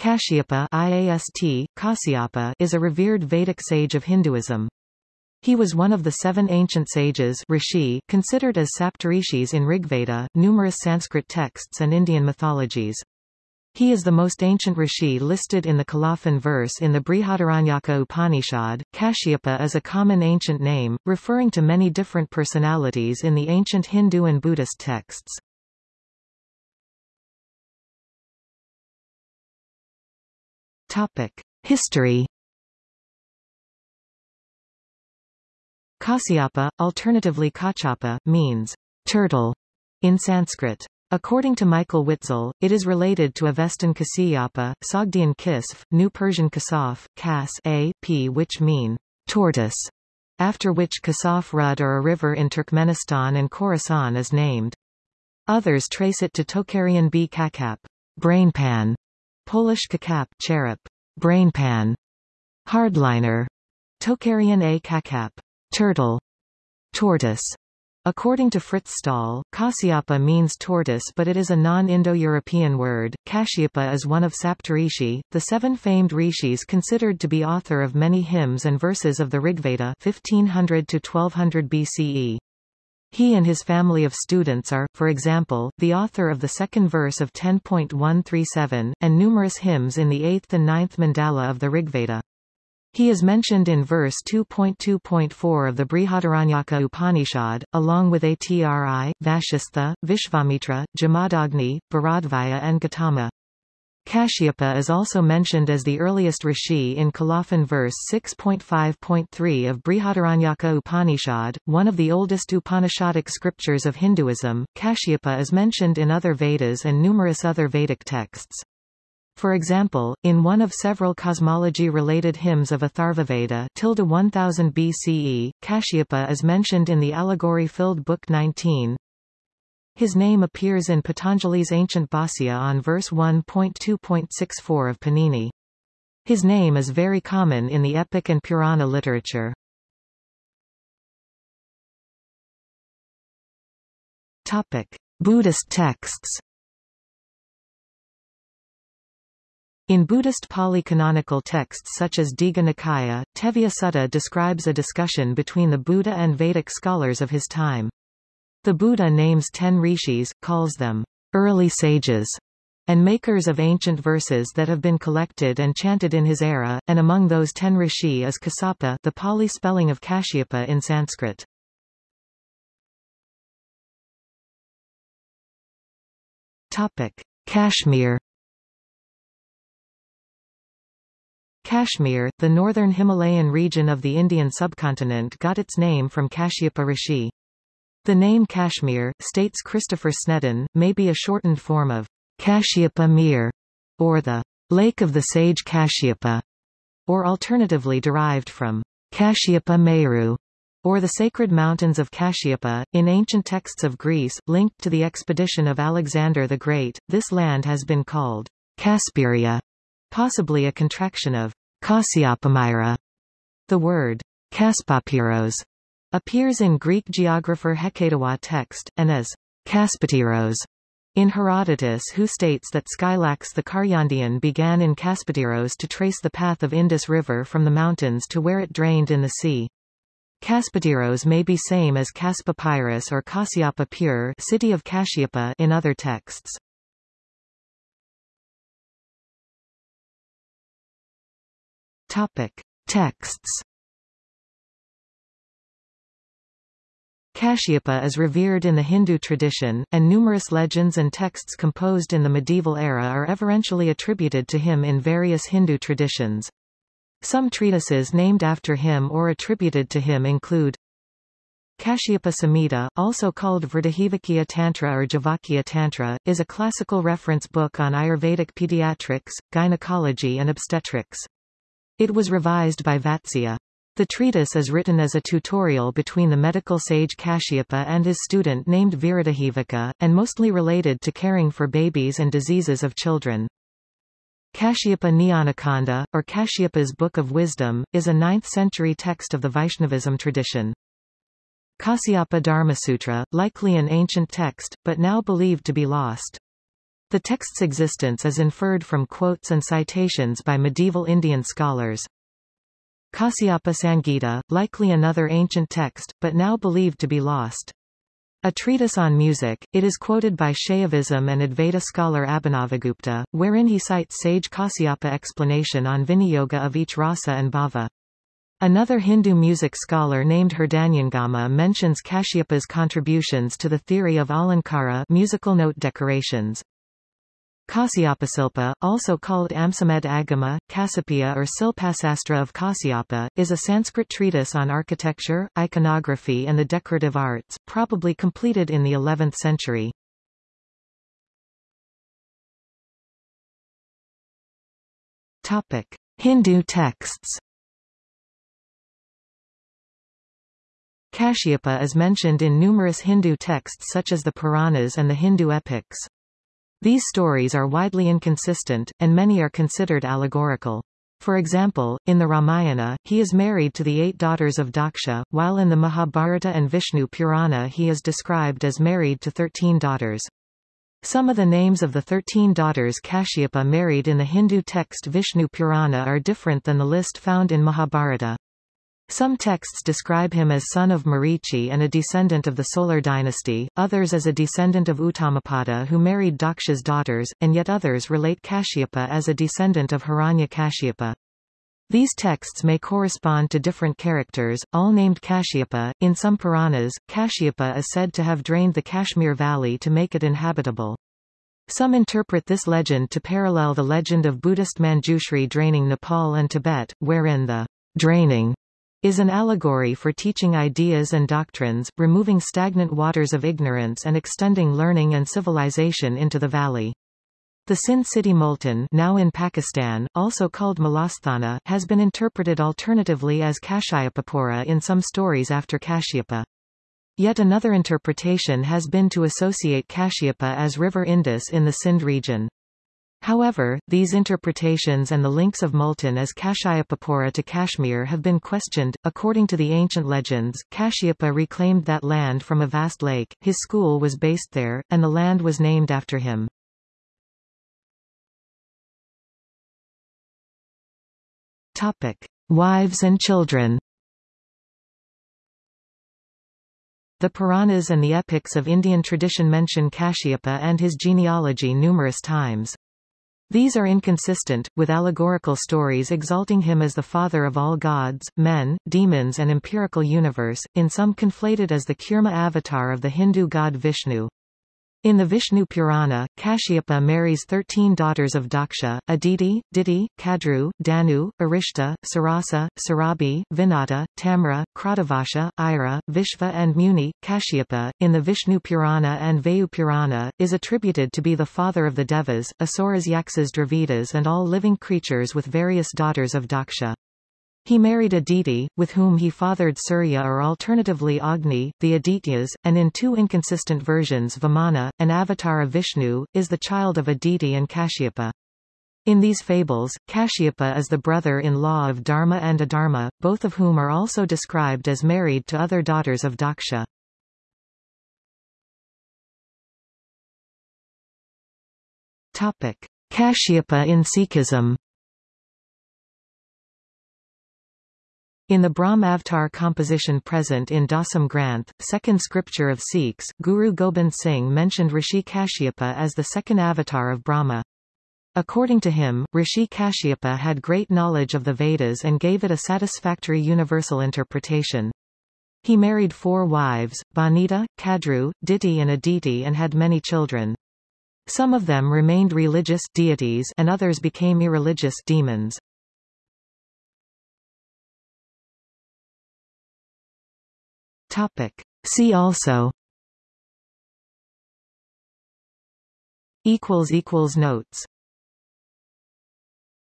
Kashyapa IAST, Kasyapa is a revered Vedic sage of Hinduism. He was one of the seven ancient sages rishi, considered as Saptarishis in Rigveda, numerous Sanskrit texts and Indian mythologies. He is the most ancient rishi listed in the colophon verse in the Brihadaranyaka Upanishad. Kashyapa is a common ancient name, referring to many different personalities in the ancient Hindu and Buddhist texts. History. Kasyapa, alternatively Kachapa, means turtle in Sanskrit. According to Michael Witzel, it is related to Avestan Kasiyapa, Sogdian Kisf, New Persian Kasaf, Kas a, p which mean tortoise, after which Kasaf Rud or a river in Turkmenistan and Khorasan is named. Others trace it to Tocharian B. Kakap, brainpan, Polish kakap cherub, brainpan, hardliner, Tocharian A kakap, turtle, tortoise. According to Frits Staal, Kasyapa means tortoise but it is a non-Indo-European word. Kashyapa is one of Saptarishi, the seven famed rishis considered to be author of many hymns and verses of the Rigveda 1500 to 1200 BCE. He and his family of students are, for example, the author of the second verse of 10.137, and numerous hymns in the eighth and ninth mandala of the Rigveda. He is mentioned in verse 2.2.4 of the Brihadaranyaka Upanishad, along with Atri, Vashistha, Vishvamitra, Jamadagni, Bharadvaya and Gautama. Kashyapa is also mentioned as the earliest rishi in Colophon verse 6.5.3 of Brihadaranyaka Upanishad, one of the oldest Upanishadic scriptures of Hinduism. Kashyapa is mentioned in other Vedas and numerous other Vedic texts. For example, in one of several cosmology-related hymns of Atharvaveda tilde 1000 BCE, Kashyapa is mentioned in the allegory-filled Book 19, his name appears in Patanjali's ancient Bhāsya on verse 1.2.64 of Panini. His name is very common in the epic and Purana literature. Topic. Buddhist texts In Buddhist Pali canonical texts such as Digha Nikaya, Tevijja Sutta describes a discussion between the Buddha and Vedic scholars of his time. The Buddha names ten rishis, calls them early sages, and makers of ancient verses that have been collected and chanted in his era, and among those ten rishi is Kasapa the Pali spelling of Kashyapa in Sanskrit. Topic. Kashmir Kashmir, the northern Himalayan region of the Indian subcontinent got its name from Kashyapa Rishi. The name Kashmir, states Christopher Snedden, may be a shortened form of Kashyapa Mir, or the Lake of the Sage Kashyapa, or alternatively derived from Kashyapa Meru, or the sacred mountains of Kashyapa. In ancient texts of Greece, linked to the expedition of Alexander the Great, this land has been called Kasperia, possibly a contraction of Kasyapamira. The word Kaspapiros appears in Greek geographer Hecataeus text, and as Kaspatiros in Herodotus who states that Skylax the Karyandian began in Kaspatiros to trace the path of Indus River from the mountains to where it drained in the sea. Kaspatiros may be same as Kaspapyrus or Kasyapa Pur city of Kashyapa in other texts. Topic. Texts Kashyapa is revered in the Hindu tradition, and numerous legends and texts composed in the medieval era are everentially attributed to him in various Hindu traditions. Some treatises named after him or attributed to him include Kashyapa Samhita, also called Vridahivakya Tantra or Javakya Tantra, is a classical reference book on Ayurvedic pediatrics, gynecology and obstetrics. It was revised by Vatsya. The treatise is written as a tutorial between the medical sage Kashyapa and his student named Viradahivaka, and mostly related to caring for babies and diseases of children. Kashyapa Jnanakhanda, or Kashyapa's Book of Wisdom, is a 9th-century text of the Vaishnavism tradition. Kasyapa Dharmasutra, likely an ancient text, but now believed to be lost. The text's existence is inferred from quotes and citations by medieval Indian scholars. Kasyapa Sangita, likely another ancient text, but now believed to be lost. A treatise on music, it is quoted by Shaivism and Advaita scholar Abhinavagupta, wherein he cites sage Kasyapa explanation on Viniyoga of each rasa and bhava. Another Hindu music scholar named Hridayangama mentions Kashyapa's contributions to the theory of alankara musical note decorations. Kasyapasilpa, also called Amsamed Agama, Kasapia or Silpasastra of Kasyapa, is a Sanskrit treatise on architecture, iconography and the decorative arts, probably completed in the 11th century. Hindu texts Kashyapa is mentioned in numerous Hindu texts such as the Puranas and the Hindu epics. These stories are widely inconsistent, and many are considered allegorical. For example, in the Ramayana, he is married to the eight daughters of Daksha, while in the Mahabharata and Vishnu Purana he is described as married to thirteen daughters. Some of the names of the thirteen daughters Kashyapa married in the Hindu text Vishnu Purana are different than the list found in Mahabharata. Some texts describe him as son of Marichi and a descendant of the Solar dynasty, others as a descendant of Uttanapada who married Daksha's daughters, and yet others relate Kashyapa as a descendant of Hiranya Kashyapa. These texts may correspond to different characters, all named Kashyapa. In some Puranas, Kashyapa is said to have drained the Kashmir valley to make it inhabitable. Some interpret this legend to parallel the legend of Buddhist Manjushri draining Nepal and Tibet, wherein the draining is an allegory for teaching ideas and doctrines, removing stagnant waters of ignorance and extending learning and civilization into the valley. The Sindh city Multan now in Pakistan, also called Mulasthana, has been interpreted alternatively as Kashyapapura in some stories after Kashyapa. Yet another interpretation has been to associate Kashyapa as River Indus in the Sindh region. However, these interpretations and the links of Multan as Kashyapapura to Kashmir have been questioned. According to the ancient legends, Kashyapa reclaimed that land from a vast lake, his school was based there, and the land was named after him. Topic. Wives and children The Puranas and the epics of Indian tradition mention Kashyapa and his genealogy numerous times. These are inconsistent, with allegorical stories exalting him as the father of all gods, men, demons and empirical universe, in some conflated as the Kurma avatar of the Hindu god Vishnu. In the Vishnu Purana, Kashyapa marries thirteen daughters of Daksha, Aditi, Diti, Kadru, Danu, Arishta, Sarasa, Sarabi, Vinata, Tamra, Kratavasha, Ira, Vishva and Muni. Kashyapa, in the Vishnu Purana and Vayu Purana, is attributed to be the father of the Devas, Asuras Yaksas Dravidas and all living creatures with various daughters of Daksha. He married Aditi, with whom he fathered Surya or alternatively Agni, the Adityas, and in two inconsistent versions Vamana, an avatar of Vishnu, is the child of Aditi and Kashyapa. In these fables, Kashyapa is the brother-in-law of Dharma and Adharma, both of whom are also described as married to other daughters of Daksha. Kashyapa in Sikhism In the Brahm Avtar composition present in Dasam Granth, second scripture of Sikhs, Guru Gobind Singh mentioned Rishi Kashyapa as the second avatar of Brahma. According to him, Rishi Kashyapa had great knowledge of the Vedas and gave it a satisfactory universal interpretation. He married four wives, Banita, Kadru, Diti and Aditi and had many children. Some of them remained religious deities and others became irreligious demons. Topic. See also equals equals notes